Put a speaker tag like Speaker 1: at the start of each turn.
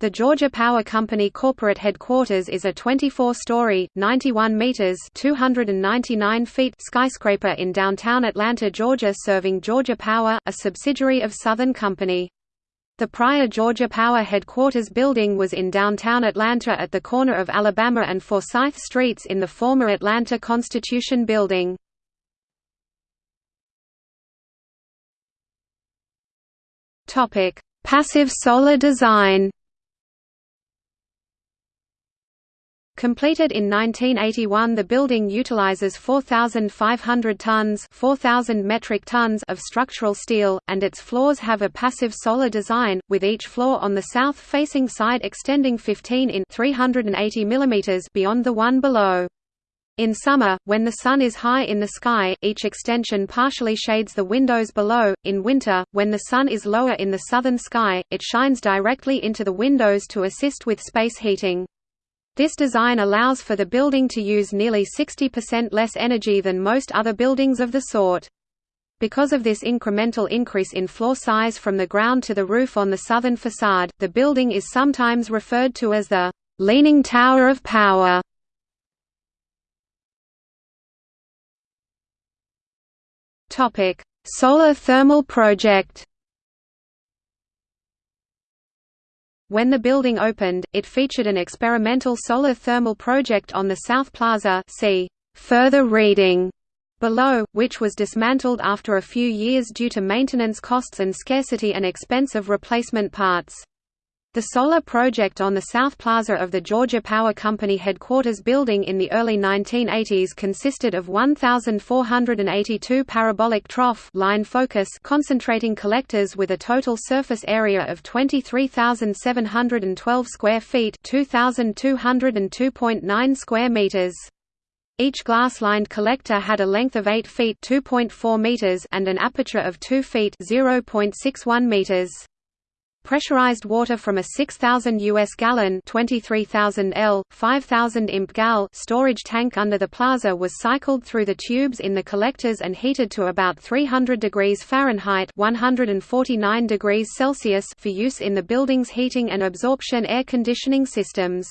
Speaker 1: The Georgia Power Company corporate headquarters is a 24-story, 91 meters (299 feet) skyscraper in downtown Atlanta, Georgia serving Georgia Power, a subsidiary of Southern Company. The prior Georgia Power headquarters building was in downtown Atlanta at the corner of Alabama and Forsyth Streets in the former Atlanta Constitution Building. Passive solar design Completed in 1981 the building utilizes 4,500 tons 4,000 metric tons of structural steel, and its floors have a passive solar design, with each floor on the south-facing side extending 15 in 380 mm beyond the one below. In summer, when the sun is high in the sky, each extension partially shades the windows below. In winter, when the sun is lower in the southern sky, it shines directly into the windows to assist with space heating. This design allows for the building to use nearly 60% less energy than most other buildings of the sort. Because of this incremental increase in floor size from the ground to the roof on the southern facade, the building is sometimes referred to as the «Leaning Tower of Power». Solar thermal project When the building opened, it featured an experimental solar thermal project on the South Plaza see further reading below, which was dismantled after a few years due to maintenance costs and scarcity and expense of replacement parts. The solar project on the South Plaza of the Georgia Power Company headquarters building in the early 1980s consisted of 1,482 parabolic trough line focus concentrating collectors with a total surface area of 23,712 square feet 2,202.9 square meters. Each glass-lined collector had a length of 8 feet (2.4 meters) and an aperture of 2 feet (0.61 meters). Pressurized water from a 6,000 US gallon 23,000 L, 5,000 imp gal storage tank under the plaza was cycled through the tubes in the collectors and heated to about 300 degrees Fahrenheit 149 degrees Celsius for use in the building's heating and absorption air conditioning systems.